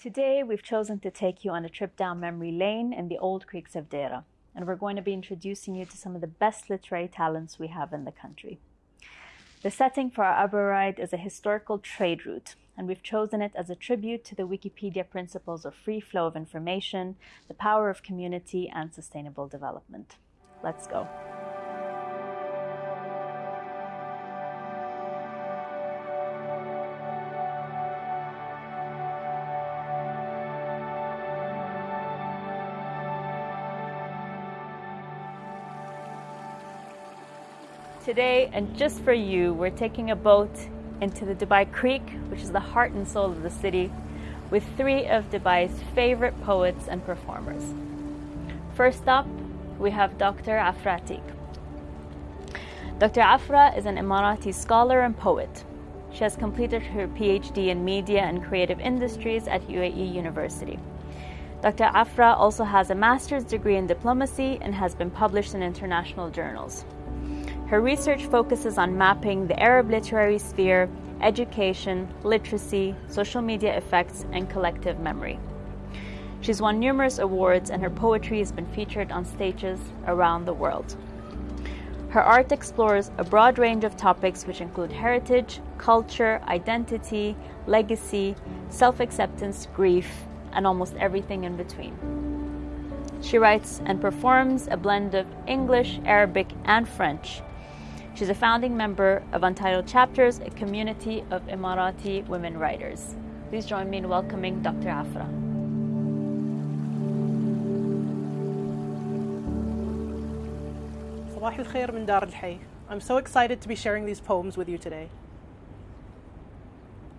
Today, we've chosen to take you on a trip down memory lane in the old creeks of Deira, and we're going to be introducing you to some of the best literary talents we have in the country. The setting for our Abra ride is a historical trade route, and we've chosen it as a tribute to the Wikipedia principles of free flow of information, the power of community, and sustainable development. Let's go. Today, and just for you, we're taking a boat into the Dubai Creek, which is the heart and soul of the city, with three of Dubai's favorite poets and performers. First up, we have Dr. Afra Atiq. Dr. Afra is an Emirati scholar and poet. She has completed her PhD in media and creative industries at UAE University. Dr. Afra also has a master's degree in diplomacy and has been published in international journals. Her research focuses on mapping the Arab literary sphere, education, literacy, social media effects, and collective memory. She's won numerous awards, and her poetry has been featured on stages around the world. Her art explores a broad range of topics which include heritage, culture, identity, legacy, self acceptance, grief, and almost everything in between. She writes and performs a blend of English, Arabic, and French She's a founding member of Untitled Chapters, a community of Emirati women writers. Please join me in welcoming Dr. Afra. صباح الخير من دار الحي. I'm so excited to be sharing these poems with you today.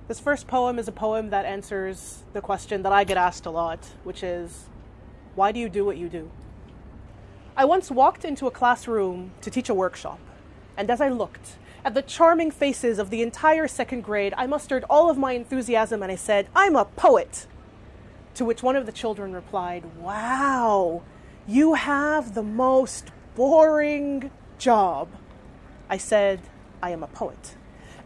This first poem is a poem that answers the question that I get asked a lot, which is, why do you do what you do? I once walked into a classroom to teach a workshop. And as I looked at the charming faces of the entire second grade, I mustered all of my enthusiasm and I said, I'm a poet. To which one of the children replied, Wow, you have the most boring job. I said, I am a poet.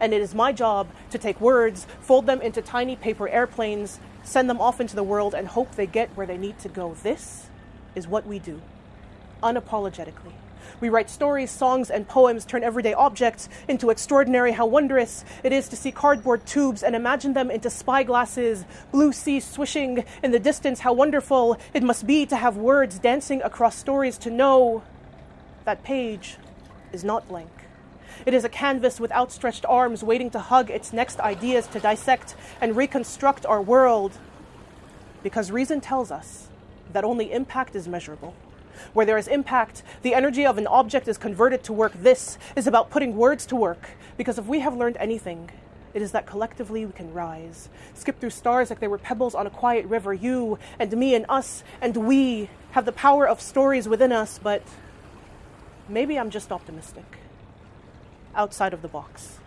And it is my job to take words, fold them into tiny paper airplanes, send them off into the world, and hope they get where they need to go. This is what we do, unapologetically. We write stories, songs, and poems, turn everyday objects into extraordinary. How wondrous it is to see cardboard tubes and imagine them into spyglasses, blue sea swishing in the distance. How wonderful it must be to have words dancing across stories, to know that page is not blank. It is a canvas with outstretched arms waiting to hug its next ideas to dissect and reconstruct our world. Because reason tells us that only impact is measurable. Where there is impact, the energy of an object is converted to work. This is about putting words to work. Because if we have learned anything, it is that collectively we can rise, skip through stars like they were pebbles on a quiet river. You and me and us and we have the power of stories within us, but maybe I'm just optimistic. Outside of the box.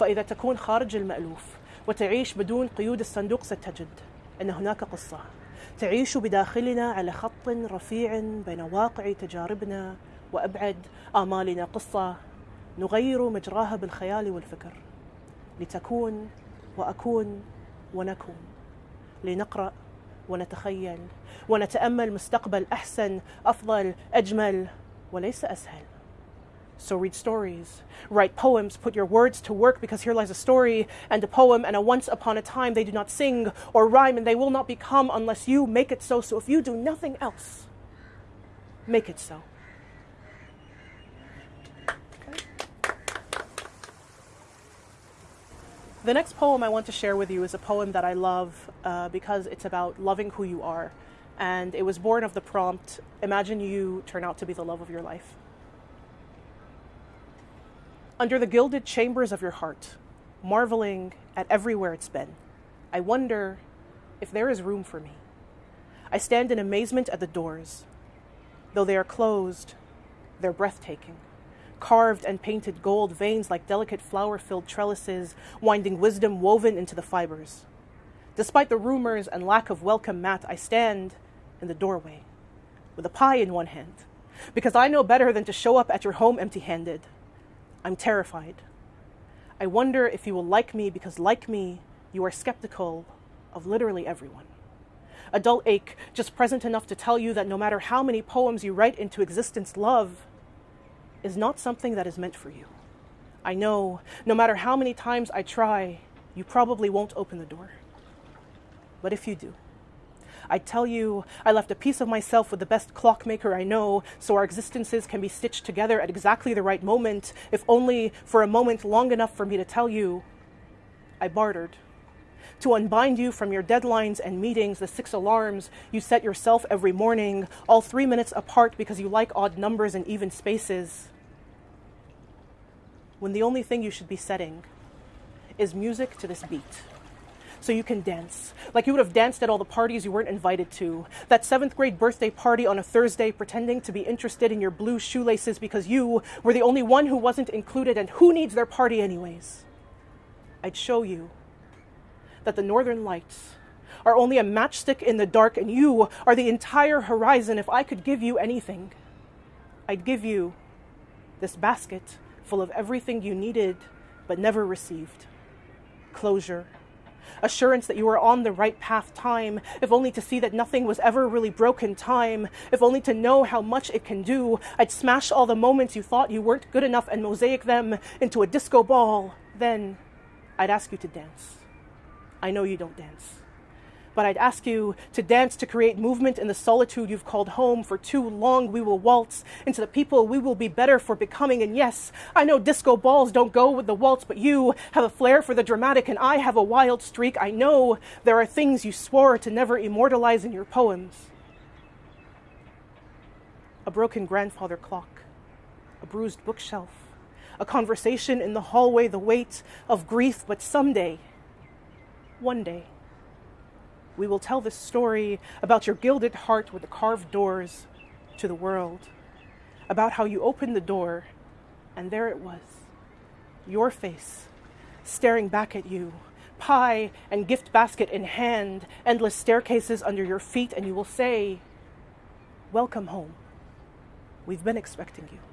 فإذا تكون خارج المألوف وتعيش بدون قيود الصندوق ستجد أن هناك قصة تعيش بداخلنا على خط رفيع بين واقع تجاربنا وأبعد آمالنا. قصة نغير مجراها بالخيال والفكر. لتكون وأكون ونكون. لنقرأ ونتخيل. ونتأمل مستقبل أحسن أفضل أجمل وليس أسهل. So read stories, write poems, put your words to work because here lies a story and a poem and a once upon a time. They do not sing or rhyme and they will not become unless you make it so. So if you do nothing else, make it so. The next poem I want to share with you is a poem that I love uh, because it's about loving who you are. And it was born of the prompt Imagine you turn out to be the love of your life under the gilded chambers of your heart, marveling at everywhere it's been. I wonder if there is room for me. I stand in amazement at the doors. Though they are closed, they're breathtaking. Carved and painted gold veins like delicate flower filled trellises, winding wisdom woven into the fibers. Despite the rumors and lack of welcome mat, I stand in the doorway with a pie in one hand because I know better than to show up at your home empty handed. I'm terrified. I wonder if you will like me because, like me, you are skeptical of literally everyone. A dull ache, just present enough to tell you that no matter how many poems you write into existence, love is not something that is meant for you. I know no matter how many times I try, you probably won't open the door. But if you do, I tell you, I left a piece of myself with the best clockmaker I know, so our existences can be stitched together at exactly the right moment, if only for a moment long enough for me to tell you, I bartered. To unbind you from your deadlines and meetings, the six alarms you set yourself every morning, all three minutes apart because you like odd numbers and even spaces. When the only thing you should be setting is music to this beat so you can dance. Like you would have danced at all the parties you weren't invited to. That seventh grade birthday party on a Thursday, pretending to be interested in your blue shoelaces because you were the only one who wasn't included, and who needs their party, anyways? I'd show you that the northern lights are only a matchstick in the dark, and you are the entire horizon. If I could give you anything, I'd give you this basket full of everything you needed but never received closure assurance that you were on the right path, time, if only to see that nothing was ever really broken, time, if only to know how much it can do. I'd smash all the moments you thought you weren't good enough and mosaic them into a disco ball. Then I'd ask you to dance. I know you don't dance but I'd ask you to dance to create movement in the solitude you've called home. For too long, we will waltz into the people we will be better for becoming. And yes, I know disco balls don't go with the waltz, but you have a flair for the dramatic, and I have a wild streak. I know there are things you swore to never immortalize in your poems. A broken grandfather clock, a bruised bookshelf, a conversation in the hallway, the weight of grief, but someday, one day, we will tell this story about your gilded heart with the carved doors to the world, about how you opened the door and there it was, your face staring back at you, pie and gift basket in hand, endless staircases under your feet, and you will say, Welcome home. We've been expecting you.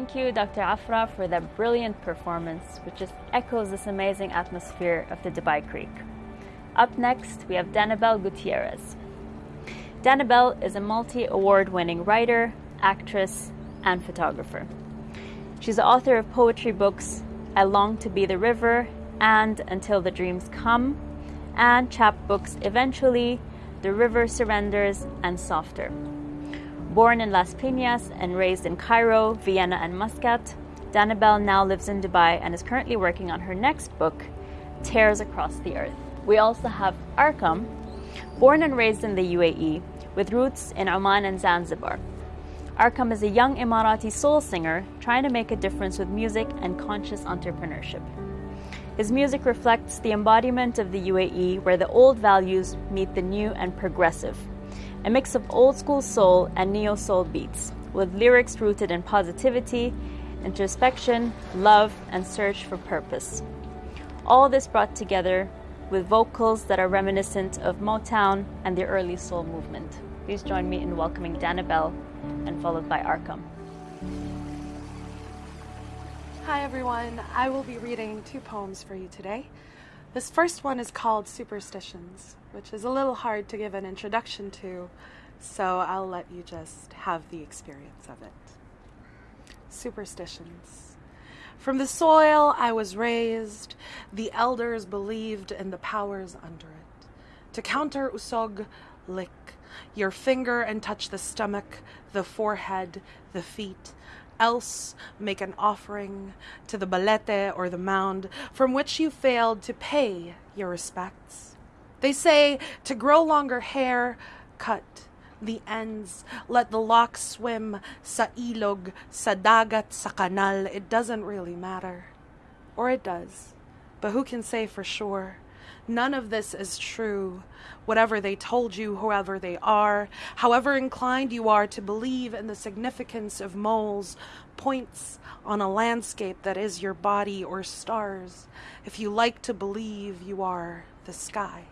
Thank you, Dr. Afra, for that brilliant performance, which just echoes this amazing atmosphere of the Dubai Creek. Up next, we have Danabel Gutierrez. Danabel is a multi award winning writer, actress, and photographer. She's the author of poetry books I Long to Be the River and Until the Dreams Come, and chapbooks Eventually, The River Surrenders, and Softer. Born in Las Piñas and raised in Cairo, Vienna, and Muscat, Danabel now lives in Dubai and is currently working on her next book, Tears Across the Earth. We also have Arqam, born and raised in the UAE, with roots in Oman and Zanzibar. Arqam is a young Emirati soul singer trying to make a difference with music and conscious entrepreneurship. His music reflects the embodiment of the UAE, where the old values meet the new and progressive a mix of old school soul and neo soul beats, with lyrics rooted in positivity, introspection, love, and search for purpose. All this brought together with vocals that are reminiscent of Motown and the early soul movement. Please join me in welcoming Danabel and followed by Arqam. Hi everyone, I will be reading two poems for you today. This first one is called Superstitions which is a little hard to give an introduction to, so I'll let you just have the experience of it. Superstitions. From the soil I was raised, the elders believed in the powers under it. To counter usog, lick your finger and touch the stomach, the forehead, the feet. Else make an offering to the balete or the mound from which you failed to pay your respects. They say to grow longer hair, cut the ends, let the locks swim sa ilog, sa dagat, sa kanal. It doesn't really matter. Or it does. But who can say for sure? None of this is true. Whatever they told you, whoever they are, however inclined you are to believe in the significance of moles, points on a landscape that is your body or stars, if you like to believe you are the sky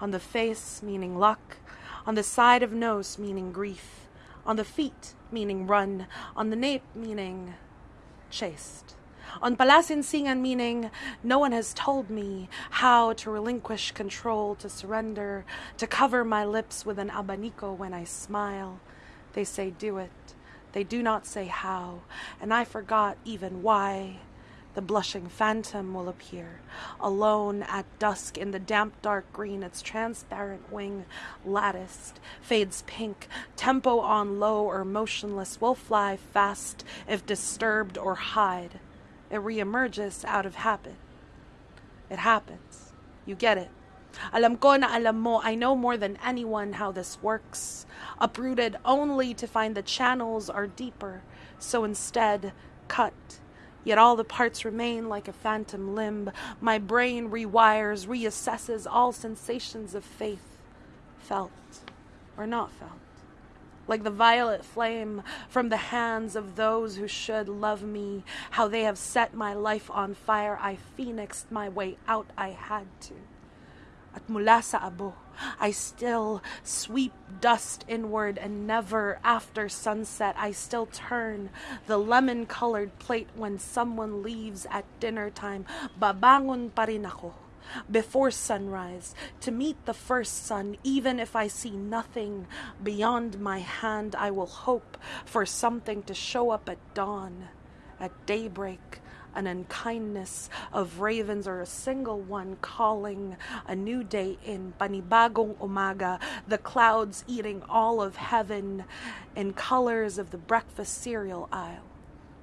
on the face meaning luck, on the side of nose meaning grief, On the feet, meaning run. On the nape, meaning chased. On palasinsingan, meaning no one has told me how to relinquish control, to surrender, to cover my lips with an abanico when I smile. They say do it. They do not say how, and I forgot even why. The blushing phantom will appear, alone at dusk in the damp dark green, its transparent wing latticed, fades pink, tempo on low or motionless, will fly fast if disturbed or hide. It reemerges out of habit. It happens. You get it. Alam ko na alam mo, I know more than anyone how this works. Uprooted only to find the channels are deeper, so instead, cut. Yet all the parts remain like a phantom limb. My brain rewires, reassesses all sensations of faith, felt or not felt. Like the violet flame from the hands of those who should love me, how they have set my life on fire, I phoenixed my way out, I had to. At mula sa abo, I still sweep dust inward, and never after sunset. I still turn the lemon colored plate when someone leaves at dinner time. Babangon pa ako before sunrise to meet the first sun, even if I see nothing beyond my hand. I will hope for something to show up at dawn, at daybreak an unkindness of ravens or a single one calling a new day in panibagong umaga, the clouds eating all of heaven in colors of the breakfast cereal aisle,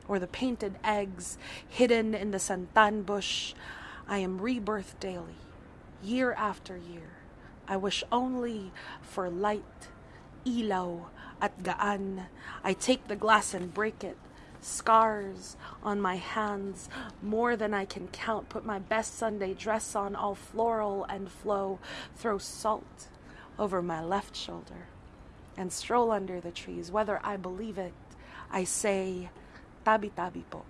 or the painted eggs hidden in the santan bush. I am rebirth daily, year after year. I wish only for light, ilaw, at gaan. I take the glass and break it scars on my hands, more than I can count. Put my best Sunday dress on, all floral and flow. Throw salt over my left shoulder and stroll under the trees. Whether I believe it, I say, tabi tabi po,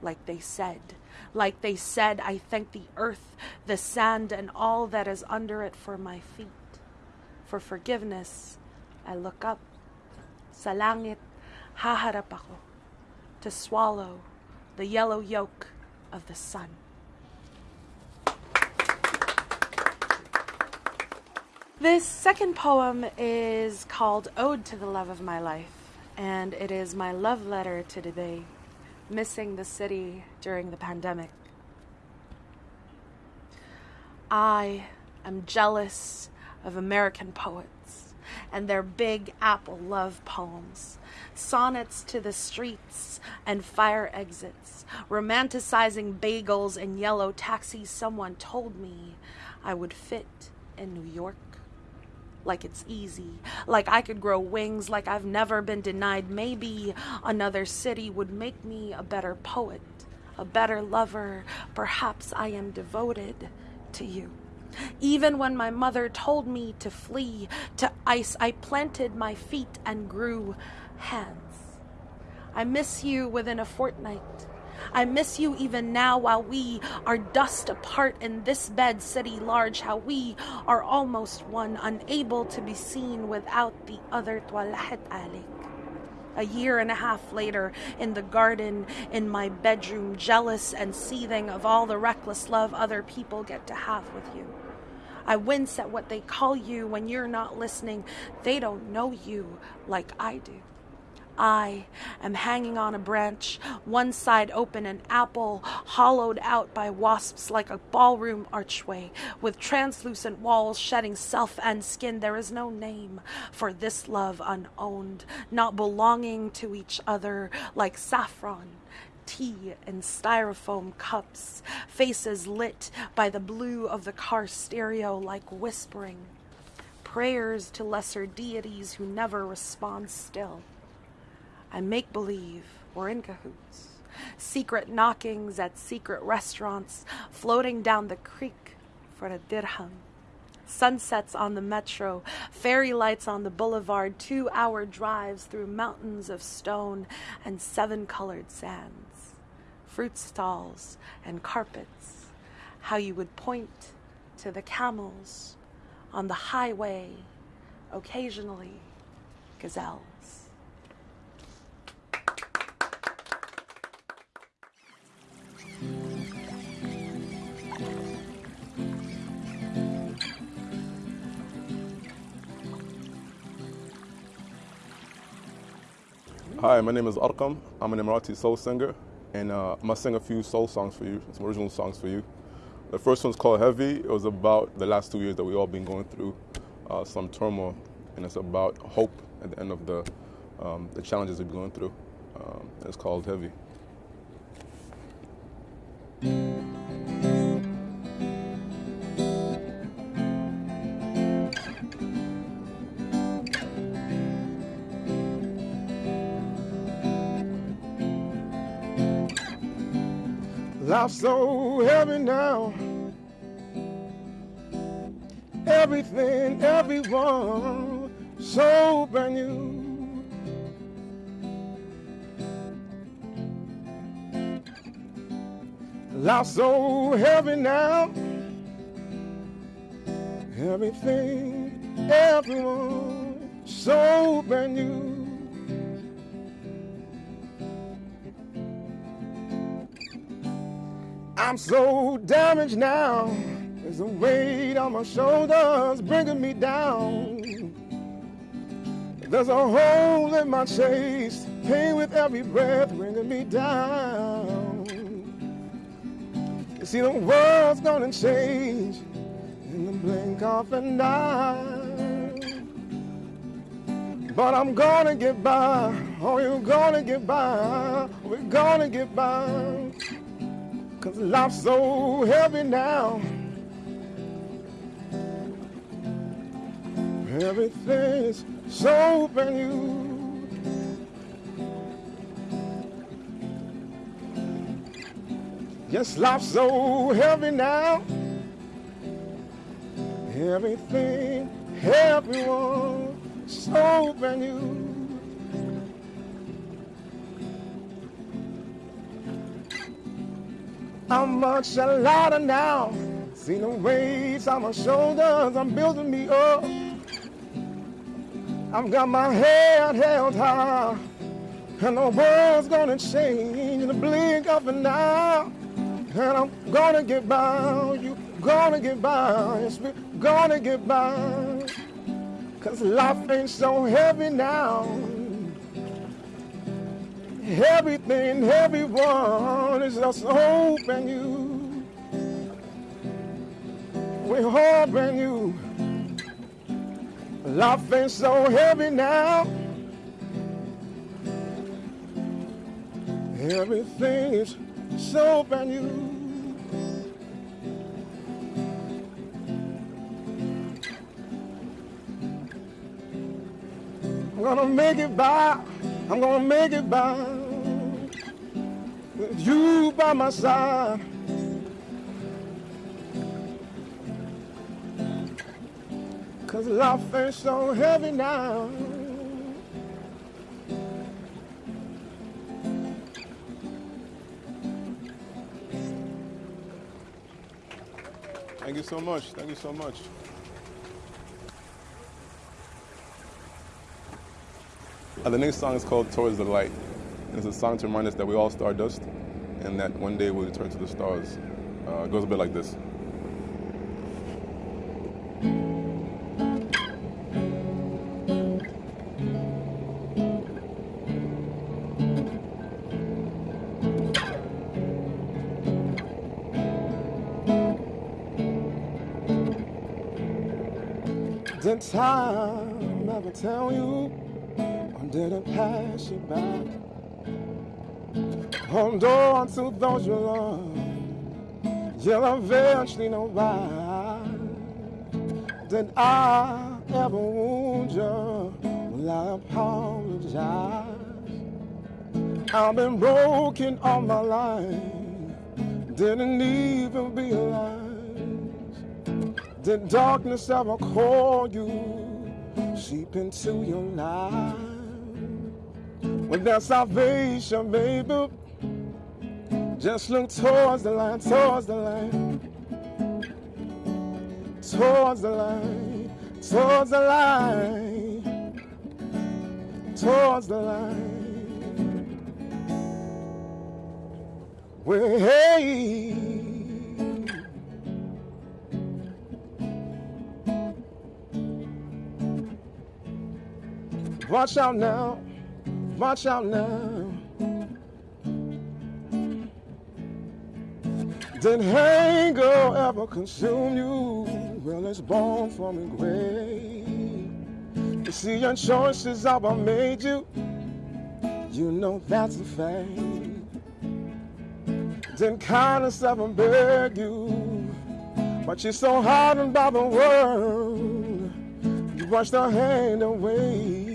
like they said. Like they said, I thank the earth, the sand, and all that is under it for my feet. For forgiveness, I look up. Sa langit, haharap ako to swallow the yellow yolk of the sun. This second poem is called Ode to the Love of My Life, and it is my love letter to today, missing the city during the pandemic. I am jealous of American poets and their Big Apple love poems sonnets to the streets and fire exits, romanticizing bagels and yellow taxis. Someone told me I would fit in New York. Like it's easy, like I could grow wings, like I've never been denied. Maybe another city would make me a better poet, a better lover. Perhaps I am devoted to you. Even when my mother told me to flee to ice, I planted my feet and grew hands. I miss you within a fortnight. I miss you even now while we are dust apart in this bed city large, how we are almost one, unable to be seen without the other toilet alik. A year and a half later, in the garden, in my bedroom, jealous and seething of all the reckless love other people get to have with you. I wince at what they call you when you're not listening. They don't know you like I do. I am hanging on a branch, one side open, an apple hollowed out by wasps like a ballroom archway, with translucent walls shedding self and skin. There is no name for this love unowned, not belonging to each other like saffron tea in styrofoam cups, faces lit by the blue of the car stereo like whispering, prayers to lesser deities who never respond still and make believe we're in cahoots. Secret knockings at secret restaurants, floating down the creek for a dirham. Sunsets on the metro, fairy lights on the boulevard, two hour drives through mountains of stone and seven colored sands, fruit stalls and carpets. How you would point to the camels on the highway, occasionally gazelles. Hi, my name is Arqam. I'm an Emirati soul singer, and uh, I'm gonna sing a few soul songs for you, some original songs for you. The first one's called Heavy. It was about the last two years that we all been going through uh, some turmoil, and it's about hope at the end of the um, the challenges we've been going through. Um, it's called Heavy. So heavy now. Everything, everyone, so brand new. Life's so heavy now. Everything, everyone, so brand new. I'm so damaged now. There's a weight on my shoulders bringing me down. There's a hole in my chest, pain with every breath bringing me down. You see, the world's gonna change in the blink of an eye. But I'm gonna get by. Oh, you're gonna get by. We're gonna get by. Cause life's so heavy now. Everything's so brand new. Yes, life's so heavy now. Everything, everyone, so brand new. I'm much lighter now. See the weights on my shoulders, I'm building me up. I've got my head held high, and the world's gonna change in the blink of an eye. And I'm gonna get by, you gonna get by, yes, we're gonna get by. Cause life ain't so heavy now. Everything, everyone is just hope and you. We're brand new. Life ain't so heavy now. Everything is so brand new. Gonna make it by. I'm gonna make it by. With you by my side. Cause life ain't so heavy now. Thank you so much. Thank you so much. Uh, the next song is called Towards the Light. And it's a song to remind us that we all stardust and that one day we'll return to the stars. Uh, it goes a bit like this. Did time ever tell you, did it pass you by? Hold on to those you love, you'll eventually know why. Did I ever wound you? Well, I apologize. I've been broken all my life, didn't even realize. Did darkness ever call you, seep into your life? There's salvation, baby, just look towards the light, towards the light, towards the light, towards the light, towards the light. way. Watch out now, watch out now. Did anger ever consume you? Well, it's born from a grave. You see, your choices what made you. You know that's a fact. Didn't kindness ever beg you? But you're so hardened by the world, you wash the hand away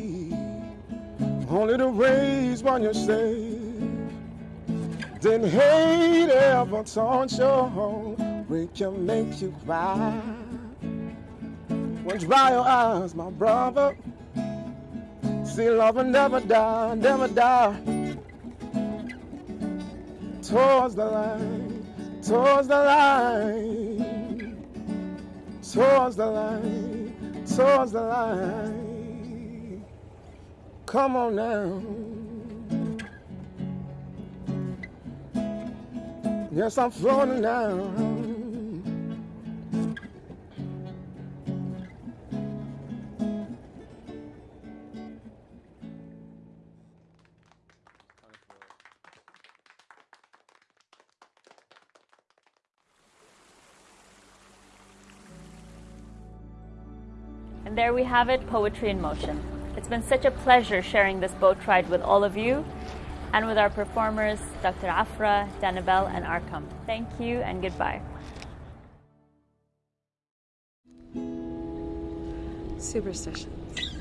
only to raise when you're safe. Didn't hate ever taunt you, we can make you cry. When dry your eyes, my brother. See, love will never die, never die. Towards the line, towards the line, towards the line, towards the line. Come on now. Yes, I'm floating now. And there we have it, poetry in motion. It's been such a pleasure sharing this boat ride with all of you and with our performers, Dr. Afra, Danabel, and Arqam. Thank you and goodbye. Superstitions.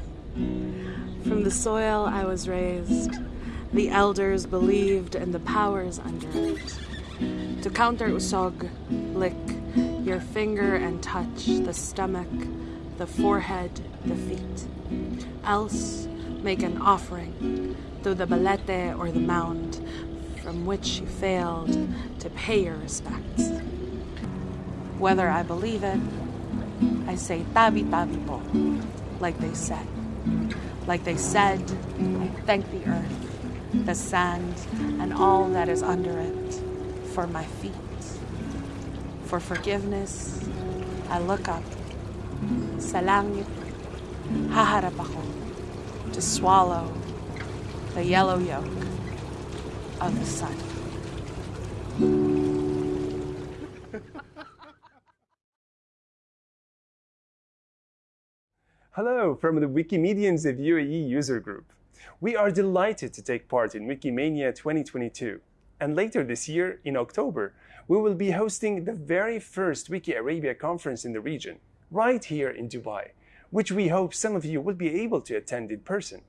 From the soil I was raised, the elders believed in the powers under it. To counter usog, lick your finger and touch the stomach, the forehead, the feet else make an offering to the balete or the mound from which you failed to pay your respects. Whether I believe it, I say tabi tabi po, like they said. Like they said, I thank the earth, the sand, and all that is under it for my feet. For forgiveness, I look up. Sa langit, haharap ako to swallow the yellow yolk of the sun. Hello from the Wikimedians of UAE user group. We are delighted to take part in Wikimania 2022. And later this year, in October, we will be hosting the very first Wiki Arabia conference in the region, right here in Dubai, which we hope some of you will be able to attend in person.